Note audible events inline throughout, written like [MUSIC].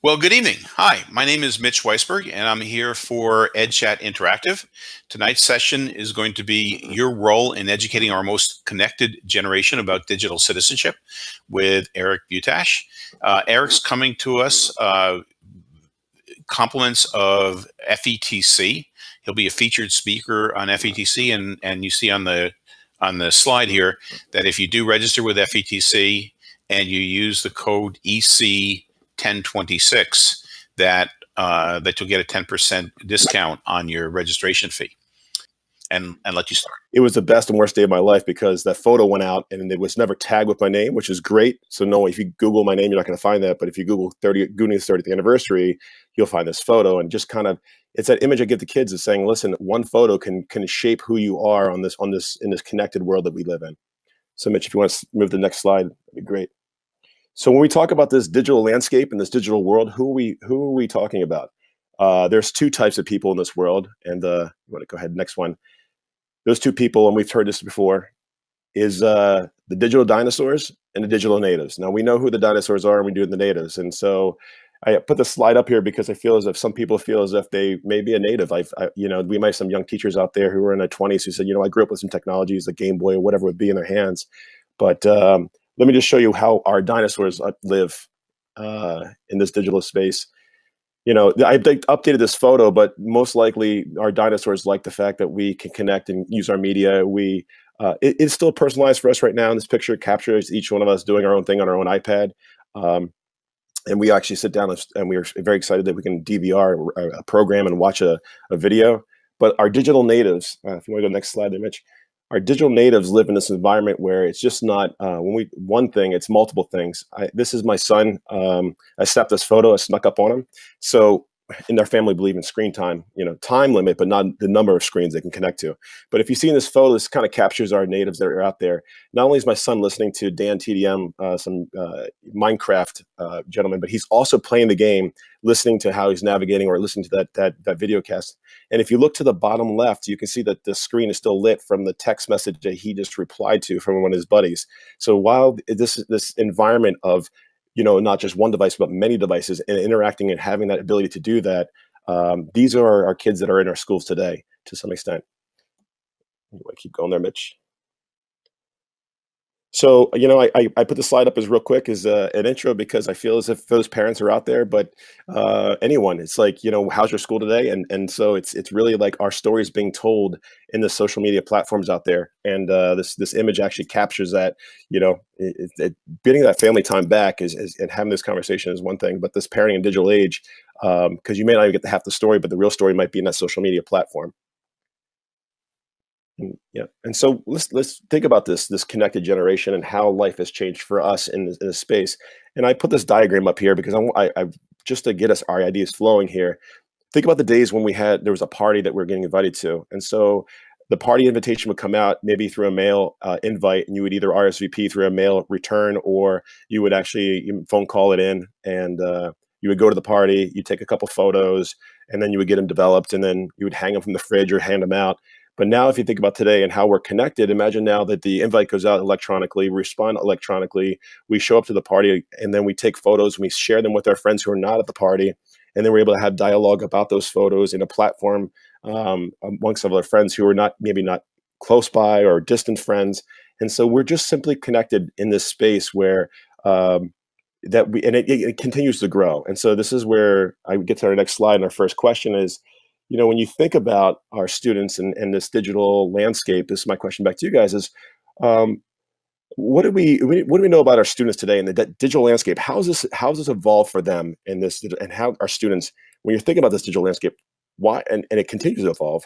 Well, good evening. Hi, my name is Mitch Weisberg, and I'm here for EdChat Interactive. Tonight's session is going to be your role in educating our most connected generation about digital citizenship with Eric Butash. Uh, Eric's coming to us uh, compliments of FETC. He'll be a featured speaker on FETC, and, and you see on the on the slide here that if you do register with FETC and you use the code EC 1026 that uh, that you'll get a 10% discount on your registration fee and and let you start. It was the best and worst day of my life because that photo went out and it was never tagged with my name, which is great. So no, if you Google my name, you're not going to find that. But if you Google 30 Goonies 30th anniversary, you'll find this photo and just kind of it's that image I give the kids is saying, listen, one photo can can shape who you are on this on this in this connected world that we live in. So Mitch, if you want to move to the next slide, that'd be great. So when we talk about this digital landscape and this digital world, who are we who are we talking about? Uh, there's two types of people in this world, and uh, you want to go ahead next one. Those two people, and we've heard this before, is uh, the digital dinosaurs and the digital natives. Now we know who the dinosaurs are, and we do the natives, and so I put the slide up here because I feel as if some people feel as if they may be a native. I've, I, you know, we might have some young teachers out there who are in their 20s who said, you know, I grew up with some technologies, the Game Boy or whatever would be in their hands, but um, let me just show you how our dinosaurs live uh, in this digital space. You know, I updated this photo, but most likely our dinosaurs like the fact that we can connect and use our media. We uh, it, it's still personalized for us right now. And this picture captures each one of us doing our own thing on our own iPad. Um, and we actually sit down and we are very excited that we can DVR a, program and watch a, a video. But our digital natives, uh, if you want to go next slide there, Mitch, our digital natives live in this environment where it's just not uh, when we one thing it's multiple things. I, this is my son um, i snapped this photo i snuck up on him. So in their family believe in screen time, you know, time limit, but not the number of screens they can connect to. But if you see in this photo, this kind of captures our natives that are out there. Not only is my son listening to Dan TDM, uh, some uh, Minecraft uh, gentleman, but he's also playing the game, listening to how he's navigating or listening to that, that, that video cast. And if you look to the bottom left, you can see that the screen is still lit from the text message that he just replied to from one of his buddies. So while this, is this environment of you know, not just one device, but many devices and interacting and having that ability to do that. Um, these are our kids that are in our schools today to some extent. Anyway, keep going there, Mitch. So, you know, I, I, put the slide up as real quick as uh, an intro because I feel as if those parents are out there, but uh, anyone, it's like, you know, how's your school today? And and so it's it's really like our stories being told in the social media platforms out there. And uh, this this image actually captures that, you know, it, it, getting that family time back is, is, and having this conversation is one thing, but this parenting in digital age, because um, you may not even get to half the story, but the real story might be in that social media platform. And, yeah, and so let's let's think about this this connected generation and how life has changed for us in this, in this space. And I put this diagram up here because I'm, I, I just to get us our ideas flowing here. Think about the days when we had there was a party that we are getting invited to, and so the party invitation would come out maybe through a mail uh, invite, and you would either RSVP through a mail return or you would actually phone call it in, and uh, you would go to the party, you take a couple photos, and then you would get them developed, and then you would hang them from the fridge or hand them out but now, if you think about today and how we're connected, imagine now that the invite goes out electronically, we respond electronically, we show up to the party, and then we take photos, and we share them with our friends who are not at the party, and then we're able to have dialogue about those photos in a platform um, amongst other friends who are not maybe not close by or distant friends. And so we're just simply connected in this space where um, that we and it, it continues to grow. And so this is where I get to our next slide. And our first question is you know, when you think about our students and, and this digital landscape, this is my question back to you guys is, um, what do we what do we know about our students today in the digital landscape? How is this how has this evolved for them in this and how our students when you're thinking about this digital landscape, why and, and it continues to evolve,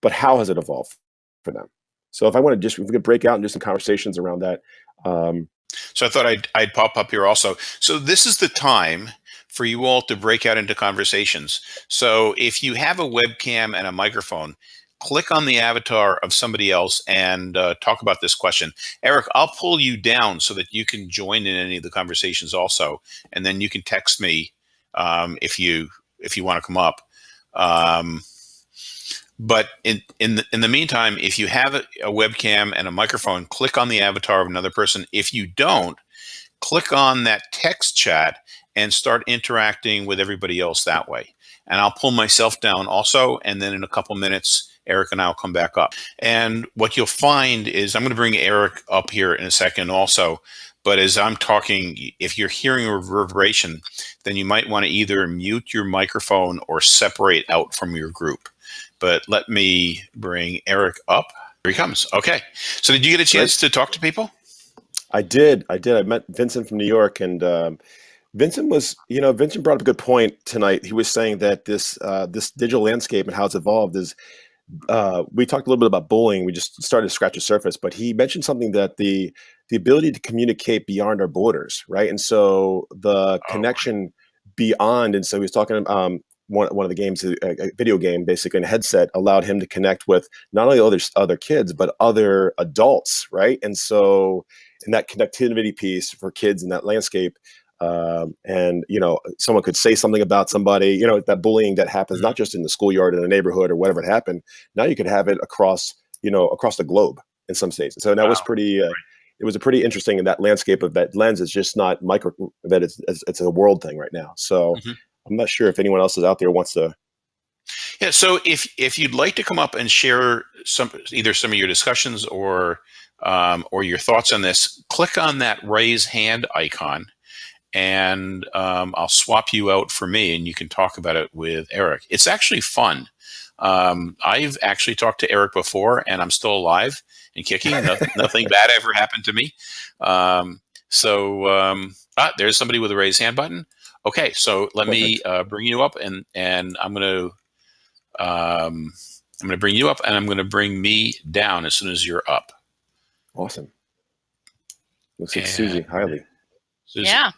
but how has it evolved for them? So if I want to just if we could break out and do some conversations around that. Um, so I thought I'd I'd pop up here also. So this is the time for you all to break out into conversations. So if you have a webcam and a microphone, click on the avatar of somebody else and uh, talk about this question. Eric, I'll pull you down so that you can join in any of the conversations also, and then you can text me um, if you if you want to come up. Um, but in in the, in the meantime, if you have a, a webcam and a microphone, click on the avatar of another person. If you don't, click on that text chat and start interacting with everybody else that way. And I'll pull myself down also. And then in a couple minutes, Eric and I will come back up. And what you'll find is I'm going to bring Eric up here in a second also. But as I'm talking, if you're hearing a reverberation, then you might want to either mute your microphone or separate out from your group. But let me bring Eric up. Here he comes. Okay. So did you get a chance to talk to people? I did. I did. I met Vincent from New York, and um, Vincent was, you know, Vincent brought up a good point tonight. He was saying that this uh, this digital landscape and how it's evolved is. Uh, we talked a little bit about bullying. We just started to scratch the surface, but he mentioned something that the the ability to communicate beyond our borders, right? And so the oh, connection beyond, and so he was talking um, one, one of the games, a, a video game, basically, in a headset allowed him to connect with not only other other kids but other adults, right? And so, in that connectivity piece for kids in that landscape, um, and you know, someone could say something about somebody, you know, that bullying that happens mm-hmm. not just in the schoolyard in the neighborhood or whatever it happened. Now you could have it across, you know, across the globe in some states. So that wow. was pretty. Uh, it was a pretty interesting in that landscape of that lens is just not micro that it's it's a world thing right now. So. Mm-hmm I'm not sure if anyone else is out there wants to. Yeah, so if if you'd like to come up and share some either some of your discussions or um, or your thoughts on this, click on that raise hand icon, and um, I'll swap you out for me, and you can talk about it with Eric. It's actually fun. Um, I've actually talked to Eric before, and I'm still alive and kicking. nothing, [LAUGHS] nothing bad ever happened to me. Um, so um, ah, there's somebody with a raise hand button. Okay, so let Perfect. me uh, bring you up, and and I'm going to um, I'm going to bring you up, and I'm going to bring me down as soon as you're up. Awesome. Looks like Susie Hiley. Susie. Yeah.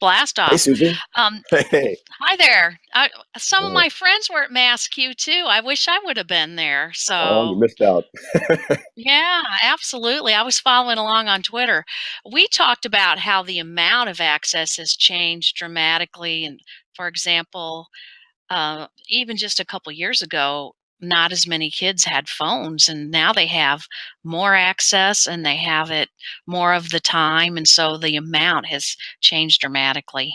Blast off. Hey, Susie. Um, [LAUGHS] hey. Hi there. I, some of my friends were at MassCUE too. I wish I would have been there. So oh, you missed out. [LAUGHS] yeah, absolutely. I was following along on Twitter. We talked about how the amount of access has changed dramatically. And for example, uh, even just a couple years ago, not as many kids had phones and now they have more access and they have it more of the time and so the amount has changed dramatically.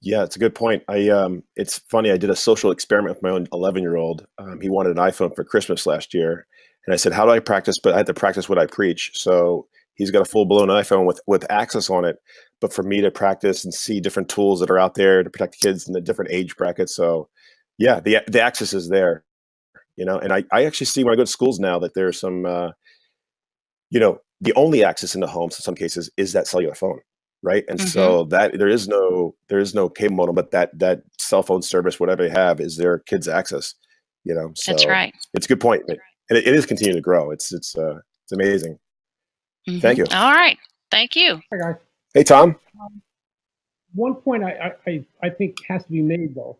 Yeah it's a good point. I um it's funny i did a social experiment with my own 11 year old um, he wanted an iphone for christmas last year and i said how do i practice? But i had to practice what i preach so he's got a full-blown iphone with with access on it but for me to practice and see different tools that are out there to protect kids in the different age brackets so yeah the the access is there you know and i, I actually see when i go to schools now that there's some uh, you know the only access in the homes in some cases is that cellular phone right? And mm-hmm. so that there is no there is no cable modem but that that cell phone service whatever they have is their kids access you know? So that's right. it's a good point right. and it, it is continuing to grow. It's it's uh it's amazing. Mm-hmm. thank you. All right. Thank you. Hi guys. Hey tom? Um, one point I, I i think has to be made though.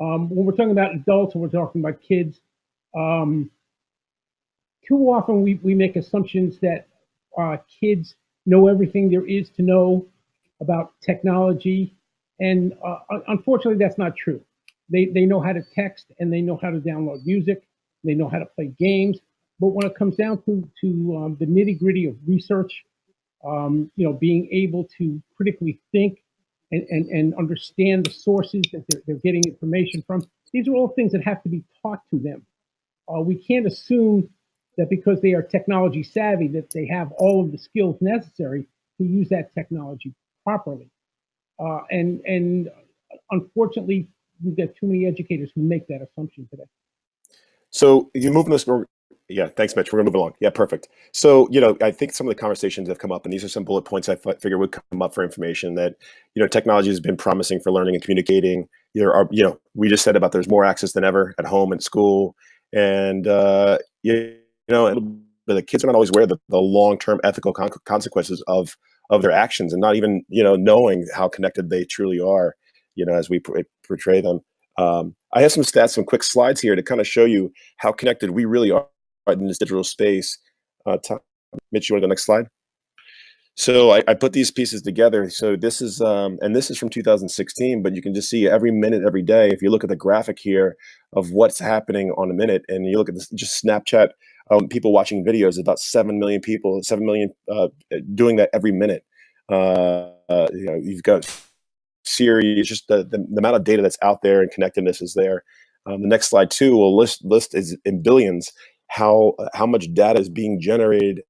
Um, when we're talking about adults and we're talking about kids um, too often we, we make assumptions that uh, kids know everything there is to know about technology. And uh, unfortunately, that's not true. They, they know how to text and they know how to download music. They know how to play games. But when it comes down to, to um, the nitty gritty of research, um, you know, being able to critically think and, and, and understand the sources that they're, they're getting information from, these are all things that have to be taught to them uh, we can't assume that because they are technology savvy that they have all of the skills necessary to use that technology properly. Uh, and and unfortunately, we've got too many educators who make that assumption today. So you move this. Yeah, thanks, Mitch. We're gonna move along. Yeah, perfect. So you know, I think some of the conversations have come up, and these are some bullet points I figure would come up for information that you know technology has been promising for learning and communicating. There are you know we just said about there's more access than ever at home and school and uh, you, know, the kids are not always aware of the, the long-term ethical con consequences of of their actions, and not even you know knowing how connected they truly are. You know, as we portray them. Um, I have some stats, some quick slides here to kind of show you how connected we really are in this digital space. Uh, Mitch, you want to go next slide? So I, I, put these pieces together. So this is, um, and this is from 2016, but you can just see every minute, every day. If you look at the graphic here of what's happening on a minute, and you look at this, just Snapchat, um, people watching videos, about 7 million people, 7 million uh, doing that every minute. Uh, uh, you know, you've got Siri. Just the, the, the amount of data that's out there and connectedness is there. Um, the next slide too will list list is in billions how how much data is being generated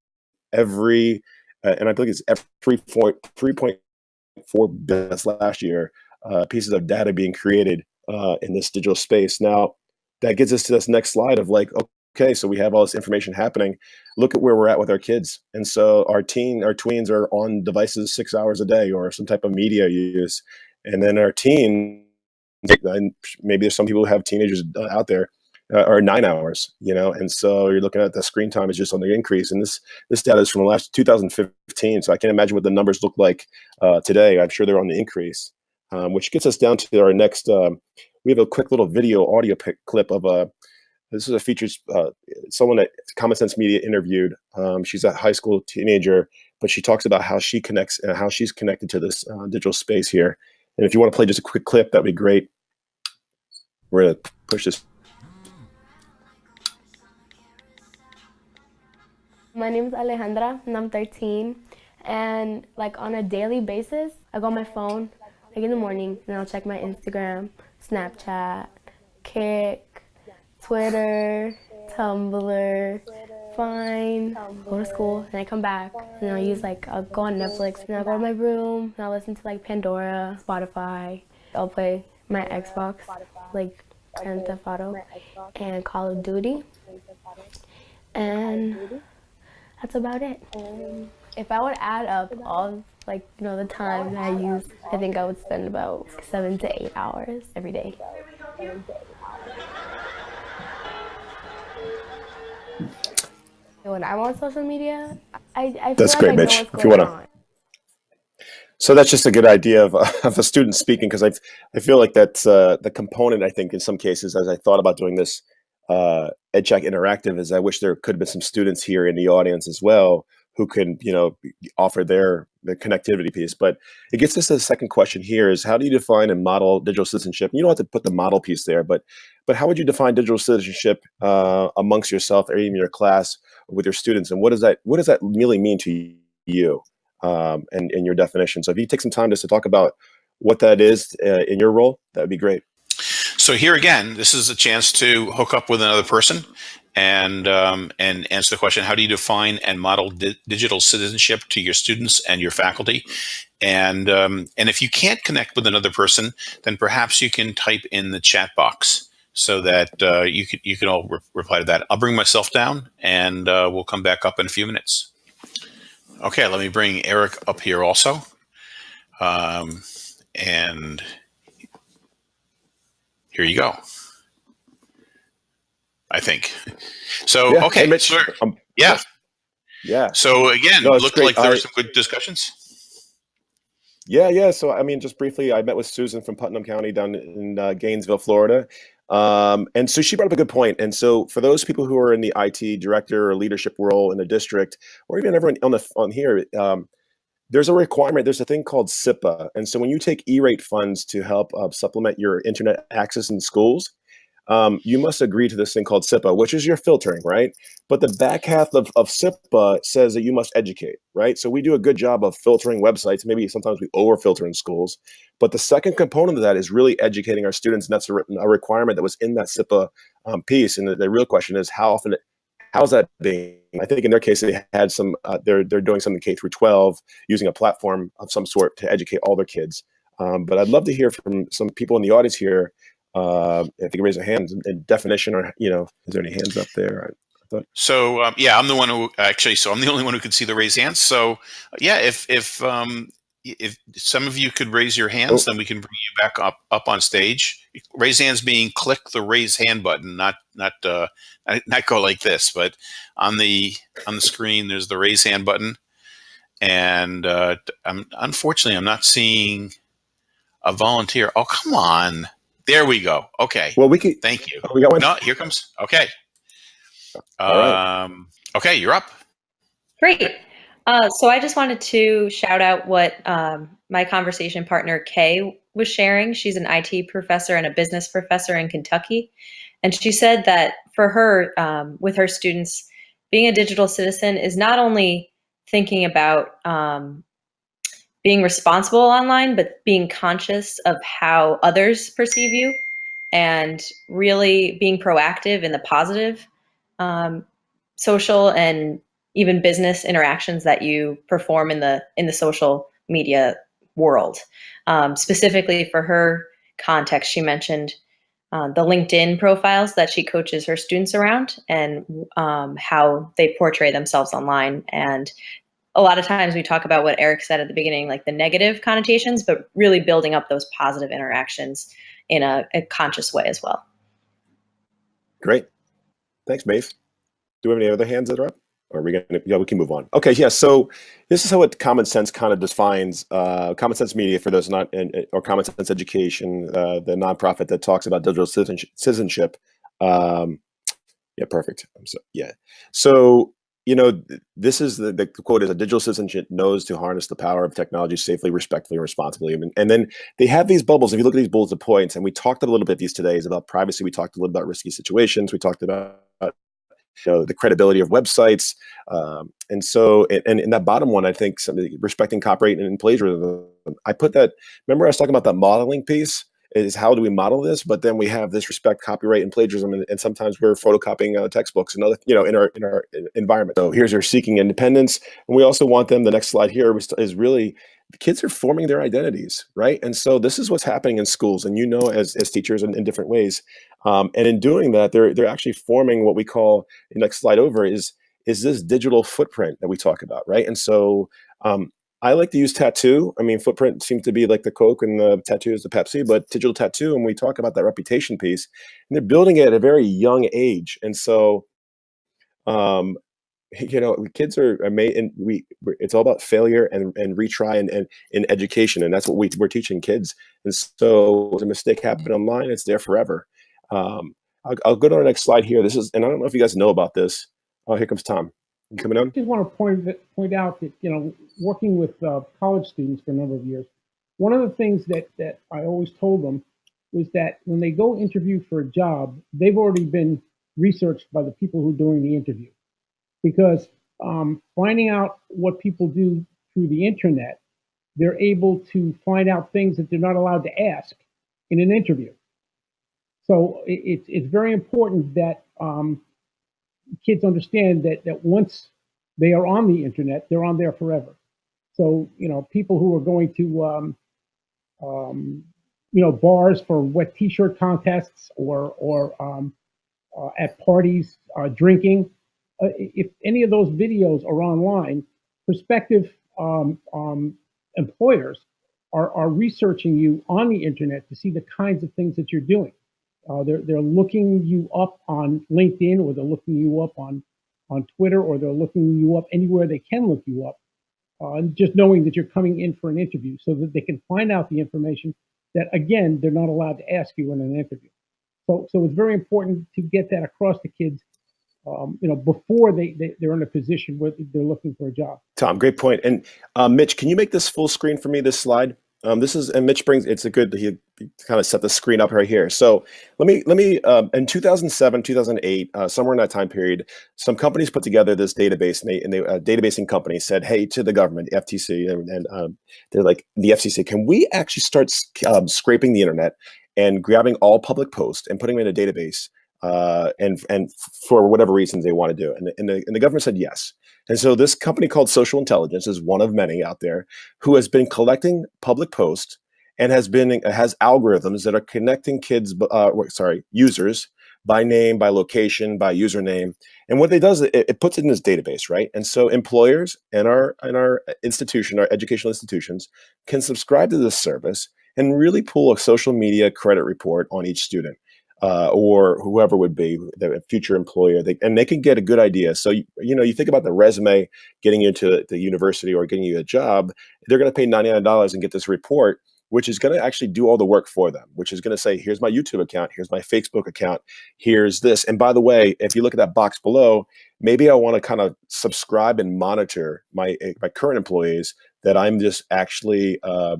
every uh, and I think it's every point three point four billion last year uh, pieces of data being created uh, in this digital space. Now that gets us to this next slide of like okay, so we have all this information happening. Look at where we're at with our kids, and so our teen our tweens are on devices six hours a day or some type of media use, and then our teen maybe there's some people who have teenagers uh, out there uh, are nine hours, you know, and so you're looking at the screen time is just on the increase. And this this data is from last 2015, so I can't imagine what the numbers look like uh, today. I'm sure they're on the increase, um, which gets us down to our next. Um, we have a quick little video audio clip of a. This is a features uh, someone that Common Sense Media interviewed. Um, she's a high school teenager, but she talks about how she connects and how she's connected to this uh, digital space here. And if you want to play just a quick clip, that'd be great. We're gonna push this. My name is Alejandra and I'm 13. And like on a daily basis, I go on my phone, like in the morning, and I'll check my Instagram, Snapchat, Kik, Twitter, Tumblr, Vine, go to school, and I come back, and I'll use like, I'll go on Netflix, and I'll go to my room, and I'll listen to like Pandora, Spotify. I'll play my Xbox, like Grand Theft Auto, and Call of Duty. And that's about it. If I would add up all like you know the time that I use, I think I would spend about seven to eight hours every day. When I'm on social media, I, I That's great, like Mitch. If you wanna- So that's just a good idea of, [LAUGHS] of a student speaking because I I feel like that's uh, the component I think in some cases as I thought about doing this uh, EdChat Interactive is I wish there could have been some students here in the audience as well who can you know offer their the connectivity piece. But it gets us to the second question here is how do you define and model digital citizenship? You don't have to put the model piece there, but but how would you define digital citizenship uh, amongst yourself or even your class with your students, and what does that what does that really mean to you? um, and, and your definition. So if you take some time just to talk about what that is uh, in your role, that would be great. So here again, this is a chance to hook up with another person and um, and answer the question: How do you define and model di digital citizenship to your students and your faculty? And um, and if you can't connect with another person, then perhaps you can type in the chat box so that uh, you can you can all re reply to that. I'll bring myself down, and uh, we'll come back up in a few minutes. Okay, let me bring Eric up here also. Um, and here you go. I think. So, Yeah, okay. hey, Mitch, so- um, yeah. yeah, So again, No, looked great. like there were some good discussions. yeah, yeah. So I mean, just briefly, I met with Susan from Putnam County down in uh, Gainesville, Florida. Um, and so she brought up a good point. And so for those people who are in the IT director or leadership role in the district, or even everyone on the on here, um, there's a requirement. There's a thing called CIPA, and so when you take E-rate funds to help uh, supplement your internet access in schools, um, you must agree to this thing called CIPA, which is your filtering, right? But the back half of, of CIPA says that you must educate, right? So we do a good job of filtering websites. Maybe sometimes we over filter in schools. But the second component of that is really educating our students. And that's a, a requirement that was in that CIPA um, piece. And the, the real question is how often, how's that being? I think in their case, they had some, uh, they're, they're doing something K through 12 using a platform of some sort to educate all their kids. Um, but I'd love to hear from some people in the audience here uh, if you can raise a hand in definition or, you know, is there any hands up there? So um, yeah, I'm the one who actually. So I'm the only one who can see the raised hands. So yeah, if if um, if some of you could raise your hands, Oh. then we can bring you back up up on stage. Raise hands being click the raise hand button, not not uh, not- not go like this, but on the on the screen there's the raise hand button, and uh, I'm unfortunately I'm not seeing a volunteer. Oh come on, there we go. Okay, Well, we could, thank you. oh, we got one. No, here comes. Okay. All right. Um, okay, you're up. Great. Uh, so I just wanted to shout out what um, my conversation partner Kay was sharing. She's an IT professor and a business professor in Kentucky. And she said that for her, um, with her students, being a digital citizen is not only thinking about um, being responsible online, but being conscious of how others perceive you and really being proactive in the positive um, social and even business interactions that you perform in the in the social media world. Um, specifically for her context, she mentioned uh, the LinkedIn profiles that she coaches her students around and um, how they portray themselves online. And a lot of times we talk about what Eric said at the beginning, like the negative connotations, but really building up those positive interactions in a, a conscious way as well. Great. Thanks, Maeve. Do we have any other hands that are up? Are we gonna, yeah, we can move on. Okay, yeah, so this is how what Common Sense kind of defines uh, Common Sense Media for those not, in, or Common Sense Education, uh, the nonprofit that talks about digital citizenship. Um, yeah, perfect. So, yeah. So you know, this is the, the quote is a digital citizenship knows to harness the power of technology safely, respectfully, and responsibly. And, and then they have these bubbles. If you look at these bullet points, and we talked a little bit these today is about privacy. We talked a little about risky situations. We talked about you know, the credibility of websites. Um, and so, and in that bottom one, I think respecting copyright and plagiarism, I put that, remember I was talking about that modeling piece? is how do we model this? But then we have this respect, copyright, and plagiarism, and, and sometimes we're photocopying uh, textbooks and other, you know, in our in our environment. So here's your seeking independence, and we also want them. The next slide here is really kids are forming their identities, right? And so this is what's happening in schools, and you know, as as teachers in, in different ways, um, and in doing that, they're they're actually forming what we call next slide over is is this digital footprint that we talk about, right? And so um, I like to use tattoo. I mean, footprint seems to be like the Coke and the tattoo is the Pepsi, but digital tattoo, and we talk about that reputation piece, and they're building it at a very young age. And so, um, you know, kids are, and we, it's all about failure and, and retry and, and in education. And that's what we, we're teaching kids. And so the mistake happened online, it's there forever. Um, I'll, I'll go to our next slide here. This is, and I don't know if you guys know about this. Oh, here comes Tom coming on? I just want to point point out that you know, working with uh, college students for a number of years, one of the things that that I always told them was that when they go interview for a job, they've already been researched by the people who are doing the interview, because um, finding out what people do through the internet, they're able to find out things that they're not allowed to ask in an interview. So it, it's very important that um, kids understand that that once they are on the internet, they're on there forever. So you know, people who are going to um, um, you know bars for wet T-shirt contests or or um, uh, at parties uh, drinking, uh, if any of those videos are online, prospective um, um, employers are, are researching you on the internet to see the kinds of things that you're doing. Uh, they're they're looking you up on LinkedIn or they're looking you up on on Twitter or they're looking you up anywhere they can look you up. Uh, just knowing that you're coming in for an interview so that they can find out the information that again they're not allowed to ask you in an interview. So so it's very important to get that across to kids. Um, you know, before they, they they're in a position where they're looking for a job. Tom, great point. And uh, Mitch, can you make this full screen for me? This slide. Um, this is and Mitch brings it's a good he, kind of set the screen up right here. So let me let me um, in 2007 2008 uh, somewhere in that time period, some companies put together this database and they and they uh, databasing company said, hey to the government, the FTC, and, and um, they're like the FCC, can we actually start um, scraping the internet and grabbing all public posts and putting them in a database uh, and and for whatever reasons they want to do. And, and, the, and the government said yes. And so this company called Social Intelligence is one of many out there who has been collecting public posts and has been has algorithms that are connecting kids, uh, sorry, users by name, by location, by username. And what they does, it, it puts it in this database, right? And so employers and our and our institution, our educational institutions, can subscribe to this service and really pull a social media credit report on each student uh, or whoever would be the future employer, they, and they can get a good idea. So you, you know, you think about the resume getting you into the university or getting you a job, they're going to pay ninety nine dollars and get this report, which is going to actually do all the work for them. Which is going to say, here's my YouTube account, here's my Facebook account, here's this. And by the way, if you look at that box below, maybe I want to kind of subscribe and monitor my my current employees that I'm just actually uh,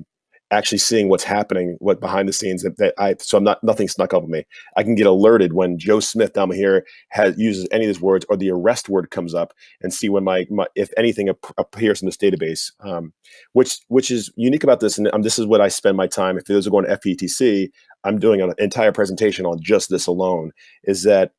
actually seeing what's happening, what behind the scenes that, that I so I'm not nothing snuck up on me. I can get alerted when Joe Smith down here has uses any of these words or the arrest word comes up and see when my, my if anything ap- appears in this database, um, which which is unique about this. And um, this is what I spend my time. If those are going to FETC, I'm doing an entire presentation on just this alone. Is that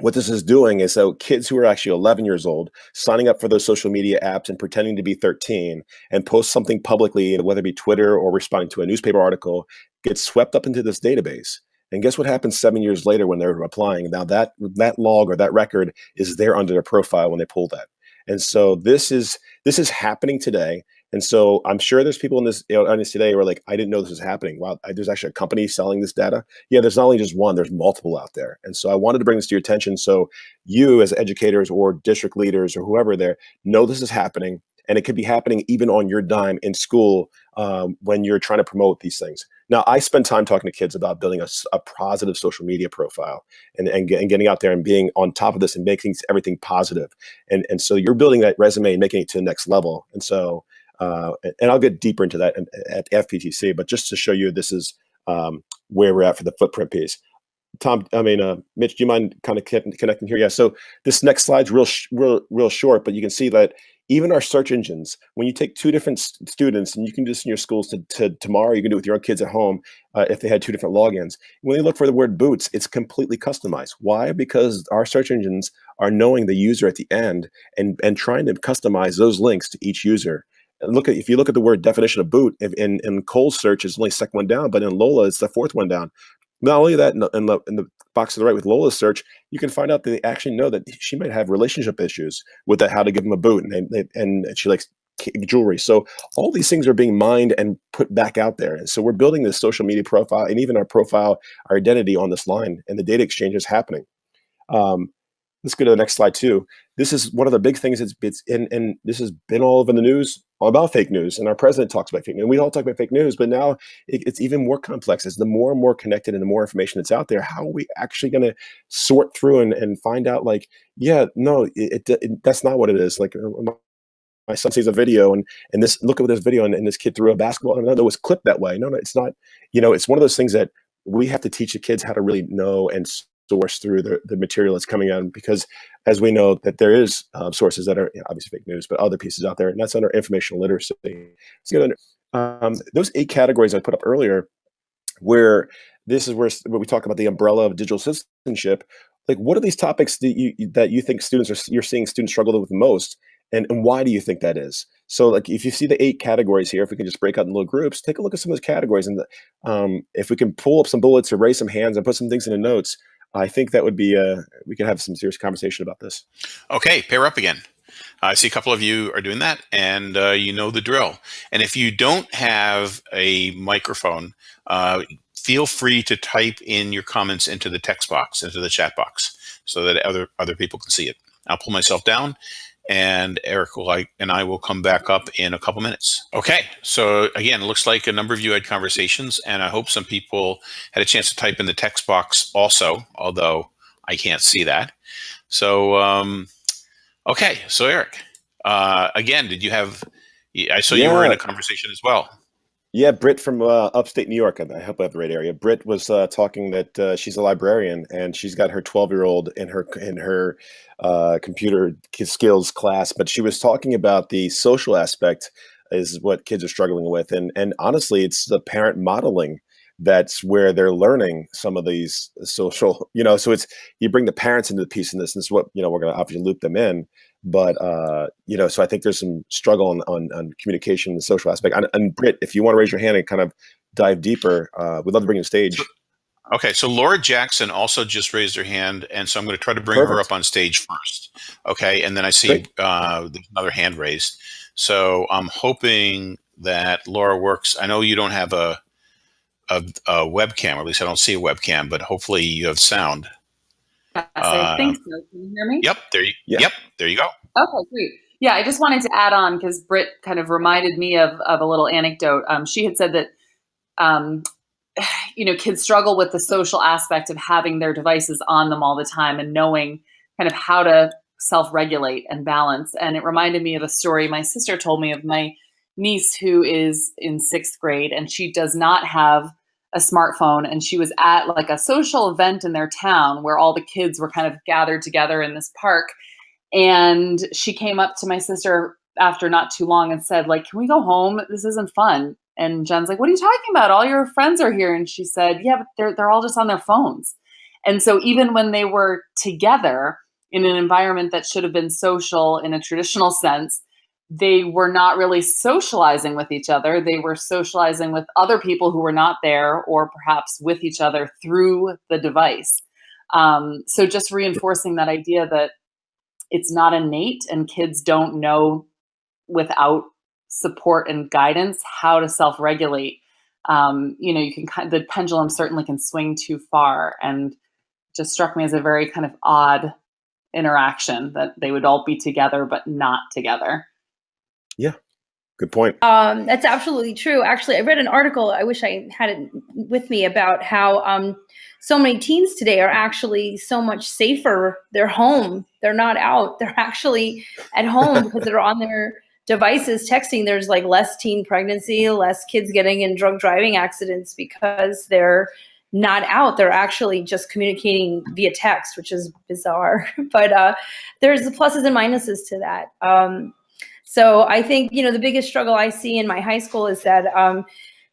what this is doing is so kids who are actually 11 years old signing up for those social media apps and pretending to be 13 and post something publicly whether it be twitter or responding to a newspaper article get swept up into this database. And guess what happens seven years later when they're applying? Now that that log or that record is there under their profile when they pull that. And so this is this is happening today and so I'm sure there's people in this audience today who are like, I didn't know this was happening. Wow, there's actually a company selling this data. Yeah, there's not only just one, there's multiple out there. And so I wanted to bring this to your attention so you as educators or district leaders or whoever there know this is happening. And it could be happening even on your dime in school um, when you're trying to promote these things. Now, I spend time talking to kids about building a, a positive social media profile and, and, and, getting out there and being on top of this and making everything positive. And, and so you're building that resume and making it to the next level. And so uh, and I'll get deeper into that at FETC, but just to show you this is um, where we're at for the footprint piece. Tom, I mean, uh, Mitch, do you mind kind of connecting here? Yeah. So this next slide's real, real, real short, but you can see that even our search engines, when you take two different students, and you can do this in your schools to, to tomorrow, you can do it with your own kids at home uh, if they had two different logins. When they look for the word boots, it's completely customized. Why? Because our search engines are knowing the user at the end and, and trying to customize those links to each user look at if you look at the word definition of boot if in in Cole's search it's only second one down, but in Lola it's the fourth one down. Not only that, in the, in the, in the box to the right with Lola's search, you can find out that they actually know that she might have relationship issues with how to give them a boot, and they, and she likes jewelry. So all these things are being mined and put back out there. And so we're building this social media profile and even our profile, our identity on this line, and the data exchange is happening. Um, let's go to the next slide too. This is one of the big things that's it's in, and this has been all over the news about fake news. And our president talks about fake news. And we all talk about fake news, but now it, it's even more complex. As the more and more connected and the more information that's out there, how are we actually going to sort through and, and find out like, yeah, no, it, it, it, that's not what it is. Like uh, my son sees a video and and this look at this video and, and this kid threw a basketball and it was clipped that way. No, no, it's not. You know, it's one of those things that we have to teach the kids how to really know and source through the, the material that's coming out because as we know that there is uh, sources that are you know, obviously fake news but other pieces out there and that's under informational literacy. So, um, those eight categories i put up earlier where this is where, where we talk about the umbrella of digital citizenship like what are these topics that you that you think students are you're seeing students struggle with most and, and why do you think that is? So like if you see the eight categories here if we can just break out in little groups take a look at some of those categories and the, um, if we can pull up some bullets or raise some hands and put some things in the notes I think that would be a, uh, we could have some serious conversation about this. Okay, pair up again. I see a couple of you are doing that, and uh, you know the drill. And if you don't have a microphone, uh, feel free to type in your comments into the text box, into the chat box, so that other other people can see it. I'll pull myself down, and Eric will like, and I will come back up in a couple minutes. Okay, so again, it looks like a number of you had conversations, and I hope some people had a chance to type in the text box also, although I can't see that. So, um, okay, so Eric, uh, again, did you have? I saw yeah. you were in a conversation as well. Yeah, Britt from uh, upstate New York. I hope I have the right area. Britt was uh, talking that uh, she's a librarian and she's got her 12 year old in her in her uh, computer skills class, but she was talking about the social aspect is what kids are struggling with, and and honestly, it's the parent modeling that's where they're learning some of these social. You know, so it's you bring the parents into the piece in this, and this is what you know we're going to obviously loop them in but uh, you know, so I think there's some struggle on on, on communication and the social aspect. And, and Britt, if you want to raise your hand and kind of dive deeper, uh, we'd love to bring you to stage. Okay, so Laura Jackson also just raised her hand, and so I'm going to try to bring Perfect. her up on stage first. Okay, and then I see uh, another hand raised. So I'm hoping that Laura works. I know you don't have a, a, a webcam, or at least I don't see a webcam, but hopefully you have sound. I think uh, so. Can you hear me? Yep. There you. Yeah. Yep. There you go. Okay. Great. Yeah, I just wanted to add on because Britt kind of reminded me of of a little anecdote. Um, she had said that, um, [SIGHS] you know, kids struggle with the social aspect of having their devices on them all the time and knowing kind of how to self regulate and balance. And it reminded me of a story my sister told me of my niece who is in sixth grade and she does not have a smartphone and she was at like a social event in their town where all the kids were kind of gathered together in this park and she came up to my sister after not too long and said like can we go home? This isn't fun. And jen's like what are you talking about? All your friends are here. And she said yeah but they're, they're all just on their phones. And so even when they were together in an environment that should have been social in a traditional sense they were not really socializing with each other. They were socializing with other people who were not there or perhaps with each other through the device. Um, so just reinforcing that idea that it's not innate and kids don't know without support and guidance how to self-regulate. Um, you know, you can kind the pendulum certainly can swing too far and just struck me as a very kind of odd interaction that they would all be together but not together. Yeah, good point. Um, that's absolutely true. Actually, I read an article. I wish I had it with me about how um, so many teens today are actually so much safer. They're home. They're not out. They're [LAUGHS] actually at home because they're on their devices texting. There's like less teen pregnancy, less kids getting in drug driving accidents because they're not out. They're actually just communicating via text, which is bizarre. [LAUGHS] but uh, there's the pluses and minuses to that. Um, so I think, you know, the biggest struggle I see in my high school is that um,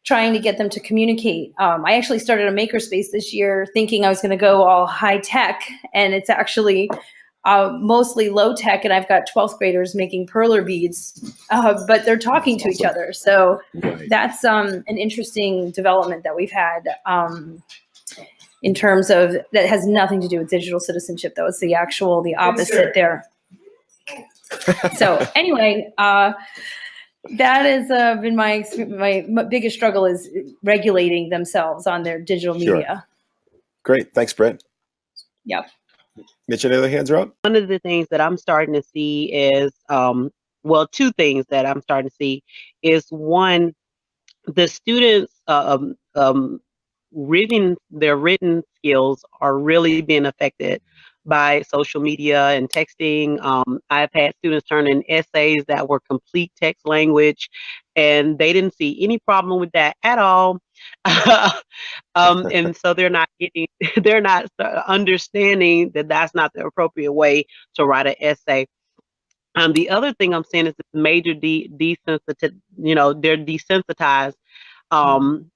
trying to get them to communicate. Um, I actually started a makerspace this year thinking I was going to go all high tech, and it's actually uh, mostly low tech. And I've got 12th graders making perler beads, uh, but they're talking to each other. So Right. that's um, an interesting development that we've had. Um, in terms of that has nothing to do with digital citizenship though it's the actual the opposite there [LAUGHS] so anyway, uh, that has uh, been my, my my biggest struggle is regulating themselves on their digital media. Sure. media. Great. Thanks, Brett. Yep. Mitch, any other hands are up? one of the things that I'm starting to see is, um, well, two things that I'm starting to see is one, the students uh, um, um, written their written skills are really being affected by social media and texting. Um, I've had students turn in essays that were complete text language, and they didn't see any problem with that at all. [LAUGHS] um, and so they're not getting, [LAUGHS] they're not understanding that that's not the appropriate way to write an essay. Um, the other thing I'm seeing is this major de- desensitized, you know, they're desensitized um,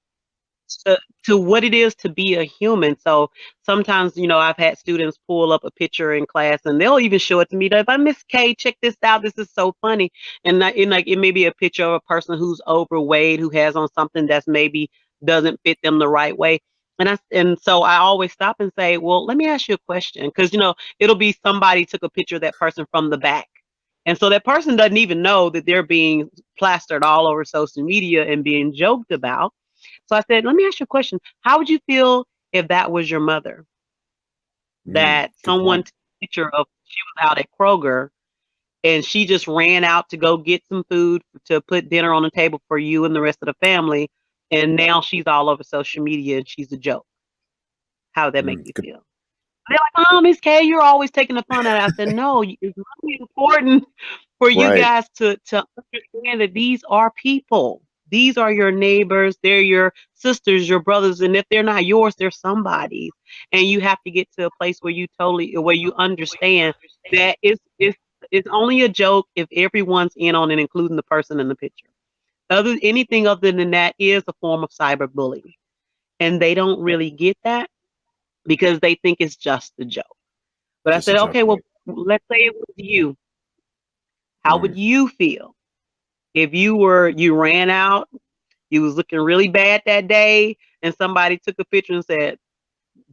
to, to what it is to be a human. So sometimes, you know, I've had students pull up a picture in class and they'll even show it to me that if I Miss K, check this out. This is so funny. And that, and like it may be a picture of a person who's overweight, who has on something that's maybe doesn't fit them the right way. And I and so I always stop and say, well, let me ask you a question, because you know it'll be somebody took a picture of that person from the back, and so that person doesn't even know that they're being plastered all over social media and being joked about. So I said, let me ask you a question. How would you feel if that was your mother? Mm, That someone took a picture of she was out at Kroger and she just ran out to go get some food to put dinner on the table for you and the rest of the family. And now she's all over social media and she's a joke. How would that make Mm, you good- feel? They're like, oh, Miss K, you're always taking the fun out. I said, no, it's really important for you Right. guys to, to understand that these are people. These are your neighbors. They're your sisters, your brothers. And if they're not yours, they're somebody's. And you have to get to a place where you totally, where you understand that it's, it's, it's only a joke if everyone's in on it, including the person in the picture. Other anything other than that is a form of cyberbullying. And they don't really get that because they think it's just a joke. But I said, okay, well, let's say it was you. How would you feel if you were you ran out, you was looking really bad that day, and somebody took a picture and said,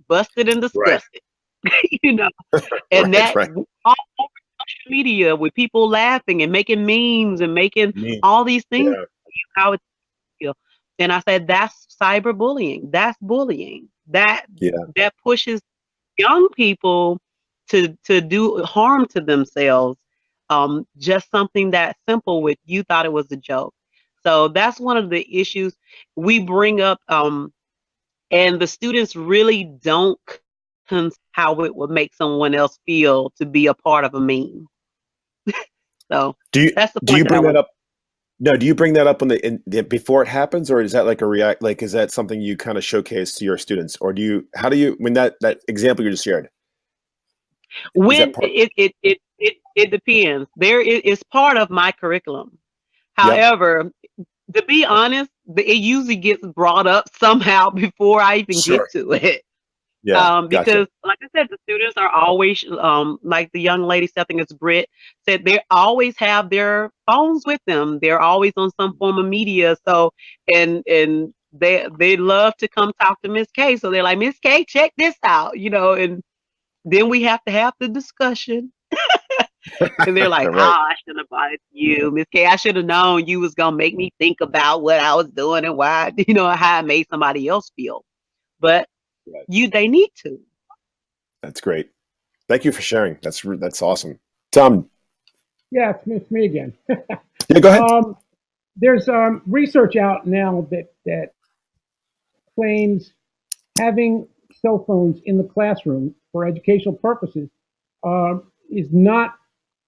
"Busted and disgusted," [LAUGHS] you know, [LAUGHS] and Right, that right. all over social media with people laughing and making memes and making Mm, all these things. yeah. How it feel? And I said, that's cyberbullying. That's bullying. That Yeah. that pushes young people to to do harm to themselves. Um, just something that simple with you thought it was a joke. So that's one of the issues we bring up. Um, and the students really don't how it would make someone else feel to be a part of a meme. [LAUGHS] so Do you that's the do you point that bring that up? No, do you bring that up when the, in, the before it happens, or is that like a react? Like, is that something you kind of showcase to your students, or do you? How do you? When that that example you just shared, When it, it it it depends. There is it's part of my curriculum. Yep. However, to be honest, it usually gets brought up somehow [LAUGHS] before I even Sure. get to it. yeah, um, gotcha. because like I said, the students are always um, like the young lady, I think it's Britt said, they always have their phones with them. They're always on some form of media. So and and they they love to come talk to Miss K. So they're like, Miss K, check this out, you know, and then we have to have the discussion. [LAUGHS] [LAUGHS] and they're like, Right. "Oh, I should have bought it to you, Miss K. I should have known you was gonna make me think about what I was doing and why, [LAUGHS] you know, how I made somebody else feel." But Right. you, they need to. That's great. Thank you for sharing. That's that's awesome. Tom, Yeah, it's me, it's me again. [LAUGHS] yeah, go ahead. Um, there's um, research out now that that claims having cell phones in the classroom for educational purposes um, is not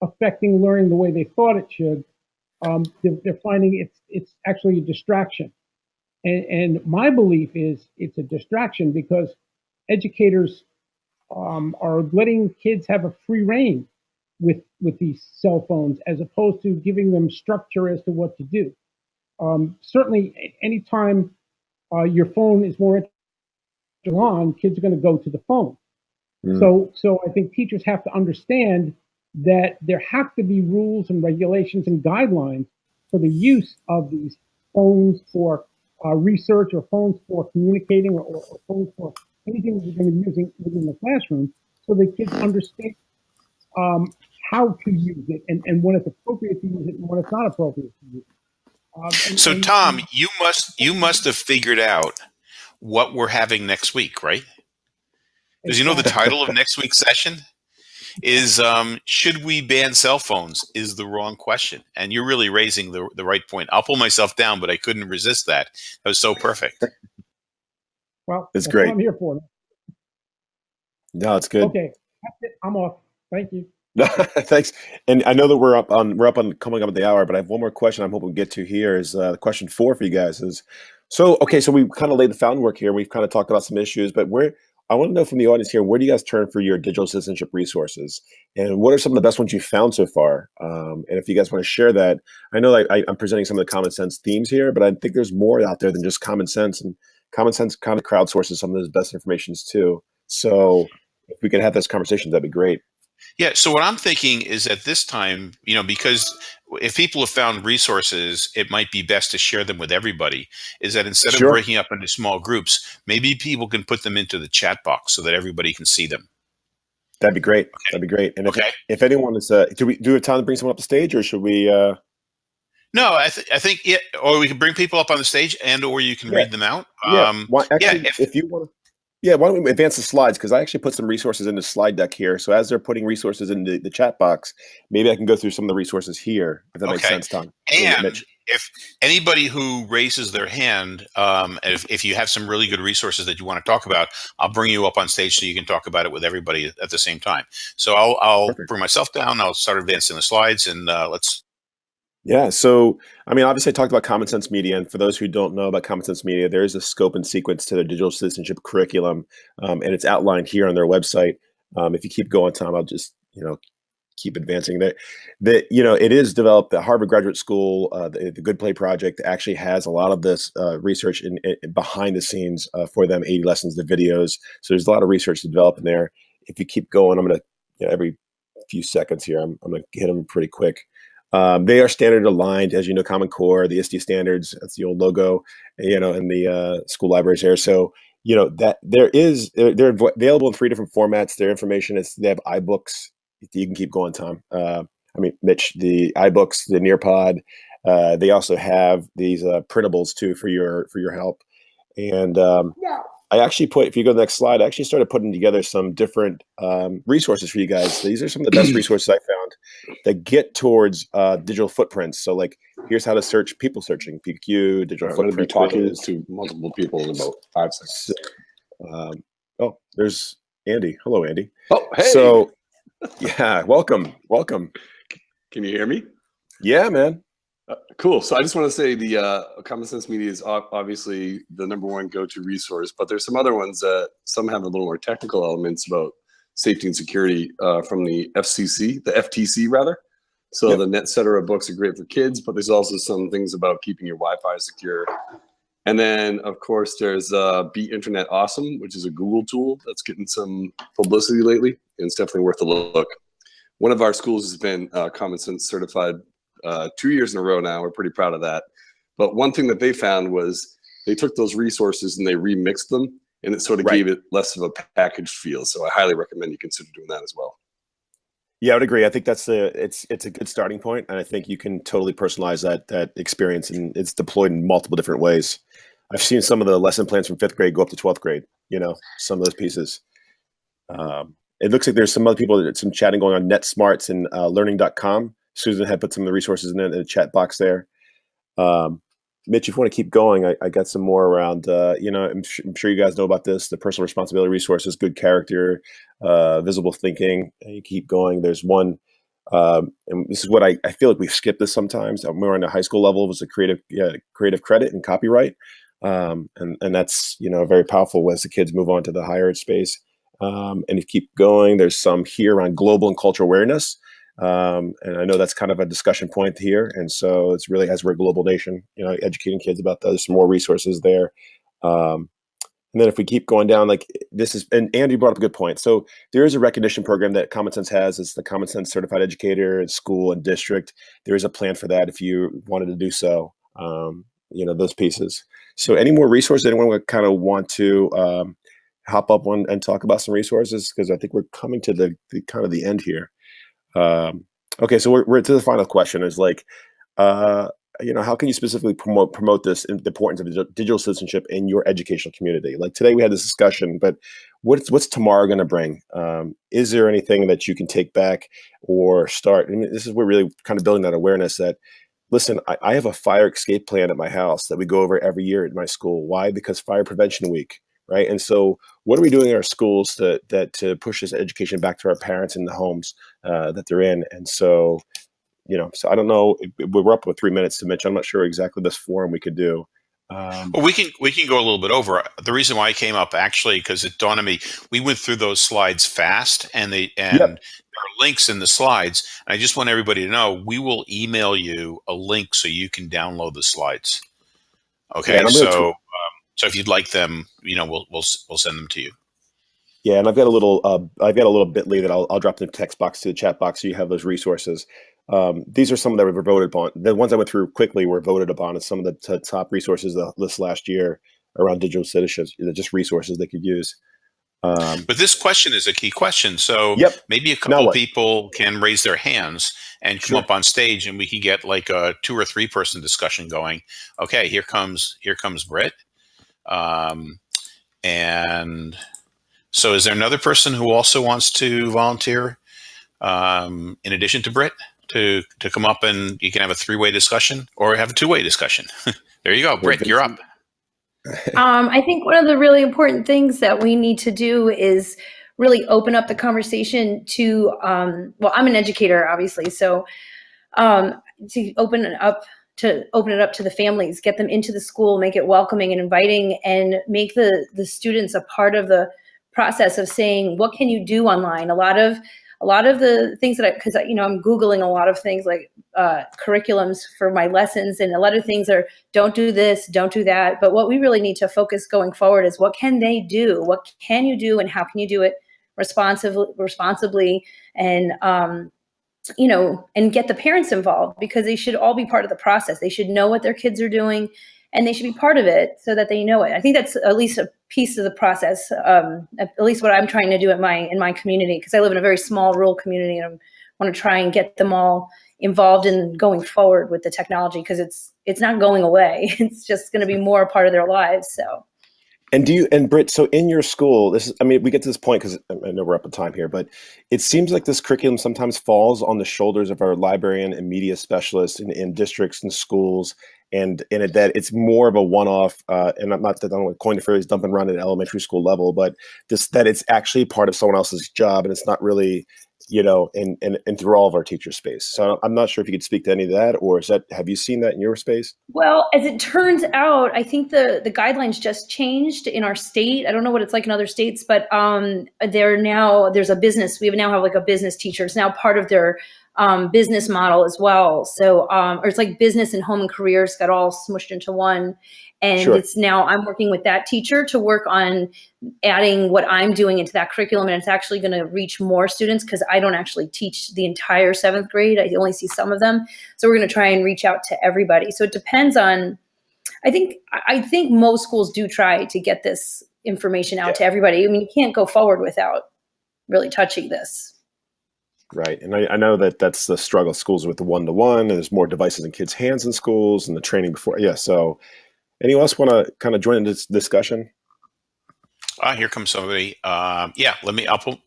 affecting learning the way they thought it should. Um, they're, they're finding it's it's actually a distraction, and, and my belief is it's a distraction because educators um, are letting kids have a free reign with with these cell phones as opposed to giving them structure as to what to do. Um, certainly, anytime uh, your phone is more on, kids are going to go to the phone. Mm. So, so I think teachers have to understand that there have to be rules and regulations and guidelines for the use of these phones for uh, research or phones for communicating or, or phones for anything that you're going to be using within the classroom, so that kids understand um, how to use it and, and when it's appropriate to use it and when it's not appropriate to use it. Um, and- So and- Tom, you must you must have figured out what we're having next week, right? Because you know the title of next week's session is um, "Should we ban cell phones?" is the wrong question, and you're really raising the the right point. I'll pull myself down, but I couldn't resist that. That was so perfect. Well, It's great. What I'm here for. No, it's good. Okay, that's it. I'm off. Thank you. [LAUGHS] Thanks. And I know that we're up on we're up on coming up at the hour, but I have one more question I'm hoping we get to here is uh, question four for you guys is so okay, so we kind of laid the foundation work here. We've kind of talked about some issues, but where I want to know from the audience here, where do you guys turn for your digital citizenship resources? And what are some of the best ones you've found so far? Um, and if you guys want to share that, I know that I, I'm presenting some of the common sense themes here, but I think there's more out there than just common sense. And common sense kind of crowdsources some of those best informations too. So if we could have this conversation, that'd be great. Yeah. So what I'm thinking is at this time, you know, because if people have found resources, it might be best to share them with everybody. Is that instead Sure. of breaking up into small groups, maybe people can put them into the chat box so that everybody can see them. That'd be great. That'd be great. And if, Okay. if anyone is, uh, do we do we have time to bring someone up the stage, or should we? Uh, No, I, th- I think yeah, or we can bring people up on the stage, and or you can Yeah. read them out. yeah, Um, actually, if- if, you want to, yeah, why don't we advance the slides? Because I actually put some resources in the slide deck here. So as they're putting resources in the, the chat box, maybe I can go through some of the resources here. If that makes Okay. sense, Tom. and Mitch. if anybody who raises their hand, um, if, if you have some really good resources that you want to talk about, I'll bring you up on stage so you can talk about it with everybody at the same time. So I'll, I'll Perfect. bring myself down. I'll start advancing the slides, and uh, let's. Yeah. So, I mean, obviously, I talked about Common Sense Media. And for those who don't know about Common Sense Media, there is a scope and sequence to their digital citizenship curriculum. Um, and it's outlined here on their website. Um, if you keep going, Tom, I'll just, you know, keep advancing that. That, you know, it is developed, the Harvard Graduate School, uh, the, the Good Play Project actually has a lot of this uh, research in, in behind the scenes uh, for them 80 lessons, the videos. So there's a lot of research to develop in there. If you keep going, I'm going to, you know, every few seconds here, I'm, I'm going to hit them pretty quick. Um, they are standard aligned, as you know, Common Core, the ISTE standards. That's the old logo, you know, and the uh, school libraries there. So, you know, that there is they're, they're available in three different formats. Their information is they have iBooks. You can keep going, Tom. Uh, I mean, Mitch, the iBooks, the Nearpod. Uh, they also have these uh, printables too for your for your help. And um, I actually put, if you go to the next slide, I actually started putting together some different um, resources for you guys. These are some of the best [CLEARS THROAT] resources I found that get towards uh, digital footprints. So, like, here's how to search people searching, PQ, digital I'm going to be talking quizzes. to multiple people in about five seconds. So, um, oh, there's Andy. Hello, Andy. Oh, hey! So, yeah, welcome, welcome. can you hear me? Yeah, man. Uh, cool. So I just want to say the uh, Common Sense Media is obviously the number one go-to resource, but there's some other ones that some have a little more technical elements about safety and security uh, from the FCC, the FTC rather. So Yep. the NetCetera books are great for kids, but there's also some things about keeping your Wi-Fi secure. And then of course there's uh, Be Internet Awesome, which is a Google tool that's getting some publicity lately, and it's definitely worth a look. One of our schools has been uh, Common Sense certified uh, two years in a row now. We're pretty proud of that. But one thing that they found was they took those resources and they remixed them, and it sort of Right. gave it less of a packaged feel. So I highly recommend you consider doing that as well. Yeah, I would agree. I think that's a it's it's a good starting point, and I think you can totally personalize that that experience, and it's deployed in multiple different ways. I've seen some of the lesson plans from fifth grade go up to twelfth grade. You know, some of those pieces. Um, it looks like there's some other people, some chatting going on NetSmartz and uh, Learning.com. Susan had put some of the resources in, the- in the chat box there. Um, Mitch, if you want to keep going, I, I got some more around. Uh, you know, I'm, I'm sure you guys know about this: the personal responsibility resources, good character, uh, visible thinking. You keep going. There's one, um, and this is what I, I feel like we skip this sometimes. Uh, More on the high school level was the creative, yeah, creative credit and copyright, um, and and that's you know very powerful as the kids move on to the higher ed space. Um, and if you keep going, there's some here on global and cultural awareness. Um, and I know that's kind of a discussion point here. And so it's really, as we're a global nation, you know, educating kids about those, some more resources there. Um, and then if we keep going down, like this is, and Andy brought up a good point. So there is a recognition program that Common Sense has. It's the Common Sense Certified Educator in school and district. There is a plan for that if you wanted to do so. Um, you know those pieces. So any more resources? Anyone would kind of want to um, hop up one and talk about some resources because I think we're coming to the, the kind of the end here. Um, okay, so we're, we're to the final question is like, uh, you know, how can you specifically promote promote this the importance of digital citizenship in your educational community? Like today we had this discussion, but what's what's tomorrow going to bring? Um, is there anything that you can take back or start? Mean, this is we're really kind of building that awareness that listen, I, I have a fire escape plan at my house that we go over every year at my school. Why? Because Fire Prevention Week, right? And so, what are we doing in our schools to that to push this education back to our parents in the homes uh, that they're in? And so, you know, so I don't know. We're up with three minutes to Mitch. I'm not sure exactly this forum we could do. Um, Well, we can we can go a little bit over. The reason why I came up actually because it dawned on me we went through those slides fast, and they and Yep. there are links in the slides. And I just want everybody to know we will email you a link so you can download the slides. Okay, and I'm gonna tw- so so if you'd like them, you know, we'll we'll we'll send them to you. Yeah, and I've got a little, uh, I've got a little Bitly that I'll, I'll drop in the text box to the chat box, so you have those resources. Um, these are some of that were voted upon. The ones I went through quickly were voted upon as some of the top resources uh, this last year around digital citizenship. Just resources they could use. Um, But this question is a key question. So Yep. maybe a couple people can raise their hands and come Sure. up on stage, and we can get like a two or three person discussion going. Okay, here comes here comes Britt. Um, and so, is there another person who also wants to volunteer um, in addition to Britt to to come up and you can have a three way discussion or have a two way discussion? [LAUGHS] there you go, Britt. You're up. [LAUGHS] Um, I think one of the really important things that we need to do is really open up the conversation to, um, well, I'm an educator, obviously, so um, to open up to open it up to the families, get them into the school, make it welcoming and inviting, and make the the students a part of the process of saying, what can you do online? A lot of a lot of the things that I, because you know, I'm googling a lot of things like uh, curriculums for my lessons, and a lot of things are don't do this, don't do that. But what we really need to focus going forward is what can they do? What can you do, and how can you do it responsibly, responsibly, and um, you know, and get the parents involved because they should all be part of the process. They should know what their kids are doing, and they should be part of it so that they know it. I think that's at least a piece of the process. Um, at least what I'm trying to do at my in my community because I live in a very small rural community, and I want to try and get them all involved in going forward with the technology because it's it's not going away. [LAUGHS] It's just going to be more a part of their lives. So. And do you and Britt? So in your school, this is. I mean, we get to this point because I know we're up on time here, but it seems like this curriculum sometimes falls on the shoulders of our librarian and media specialists in, in districts and schools, and in it that it's more of a one-off. Uh, and I'm not that I don't want to coin the phrase "dump and run" at elementary school level, but just that it's actually part of someone else's job, and it's not really you know, and, and, and through all of our teacher space. So I'm not sure if you could speak to any of that, or is that, have you seen that in your space? Well, as it turns out, I think the, the guidelines just changed in our state. I don't know what it's like in other states, but um, they're now, there's a business, we now have like a business teacher. It's now part of their um, business model as well. So, um, or it's like business and home and careers got all smushed into one. And Sure. it's now I'm working with that teacher to work on adding what I'm doing into that curriculum. And it's actually going to reach more students because I don't actually teach the entire seventh grade. I only see some of them. So we're going to try and reach out to everybody. So it depends on, I think, I think most schools do try to get this information out Yeah. to everybody. I mean, you can't go forward without really touching this. Right. And I, I know that that's the struggle of schools with the one to one, and there's more devices in kids' hands in schools and the training before. Yeah. So, anyone else want to kind of join in this discussion? Ah, here comes somebody. Um, yeah, let me. I'll pull.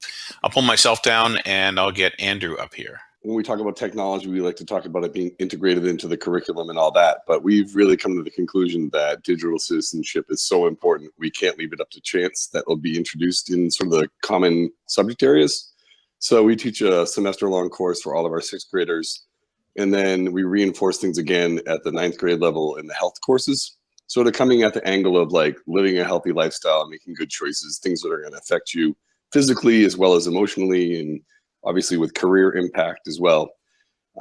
I'll pull myself down, and I'll get Andrew up here. when we talk about technology, we like to talk about it being integrated into the curriculum and all that. But we've really come to the conclusion that digital citizenship is so important, we can't leave it up to chance. That will be introduced in sort of the common subject areas. So we teach a semester long course for all of our sixth graders. And then we reinforce things again at the ninth grade level in the health courses. Sort of coming at the angle of like living a healthy lifestyle, making good choices, things that are going to affect you physically as well as emotionally and obviously with career impact as well.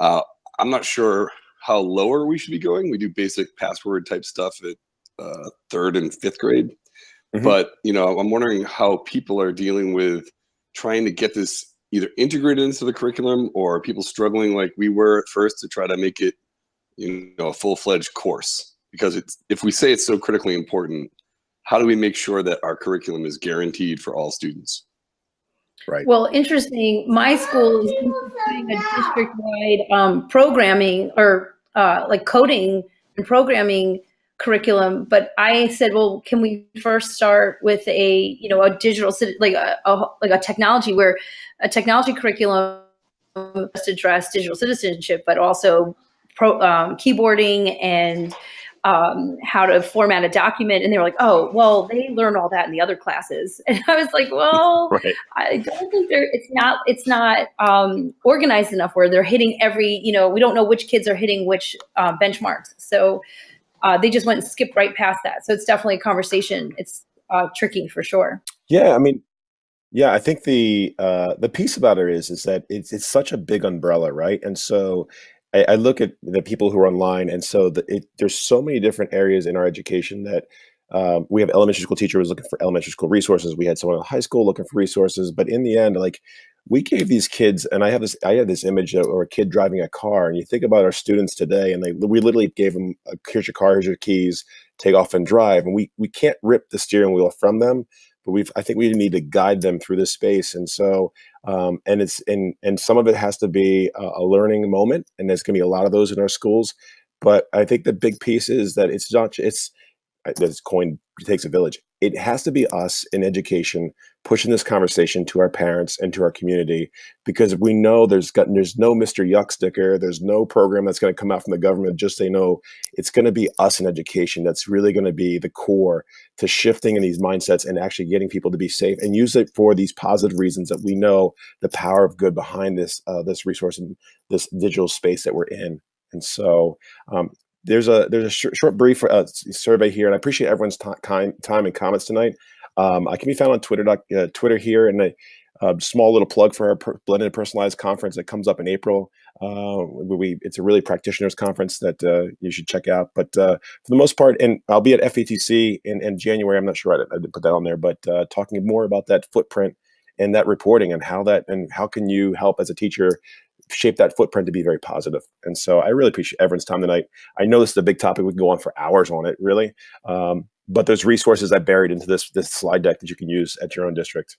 Uh, I'm not sure how lower we should be going. We do basic password type stuff at uh, third and fifth grade, Mhm. but you know, I'm wondering how people are dealing with trying to get this either integrated into the curriculum or people struggling like we were at first to try to make it, you know, a full fledged course. Because it's if we say it's so critically important, how do we make sure that our curriculum is guaranteed for all students? Right. Well, interesting. My school is doing a district-wide um, programming or uh, like coding and programming curriculum. But I said, well, can we first start with a you know a digital like a, a like a technology where a technology curriculum must address digital citizenship, but also pro, um, keyboarding and um, how to format a document. And they were like, oh, well, they learn all that in the other classes. [LAUGHS] And I was like, well, [LAUGHS] Right. I don't think they're. It's not. It's not um, organized enough where they're hitting every. You know, we don't know which kids are hitting which uh, benchmarks. So uh, they just went and skipped right past that. So it's definitely a conversation. It's uh, tricky for sure. Yeah, I mean, yeah, I think the uh, the piece about it is is that it's it's such a big umbrella, right? And so I, I look at the people who are online, and so the, it, there's so many different areas in our education that um, we have elementary school teachers looking for elementary school resources. We had someone in high school looking for resources, but in the end, like we gave these kids, and I have this I have this image of a kid driving a car, and you think about our students today, and they we literally gave them a, here's your car, here's your keys, take off and drive, and we we can't rip the steering wheel from them but we've I think we need to guide them through this space. And so um, and it's and and some of it has to be a, a learning moment, and there's going to be a lot of those in our schools. But I think the big piece is that it's not it's this coin takes a village. It has to be us in education pushing this conversation to our parents and to our community because we know there's got there's no Mr. Yuck sticker, there's no program that's going to come out from the government just say no. It's going to be us in education that's really going to be the core to shifting in these mindsets and actually getting people to be safe and use it for these positive reasons that we know the power of good behind this uh, this resource and this digital space that we're in. And so um, there's a there's a short, short brief uh, survey here, and I appreciate everyone's ti- time time and comments tonight. Um, I can be found on Twitter uh, Twitter here, and a, a small little plug for our per- blended personalized conference that comes up in April. Uh, we, it's a really practitioners conference that uh, you should check out. But uh, for the most part, and I'll be at FETC in, in January. I'm not sure I, did- put that on there, but uh, talking more about that footprint and that reporting and how that and how can you help as a teacher shape that footprint to be very positive. And so I really appreciate everyone's time tonight. I know this is a big topic. We can go on for hours on it, really. Um, but there's resources I buried into this this slide deck that you can use at your own district.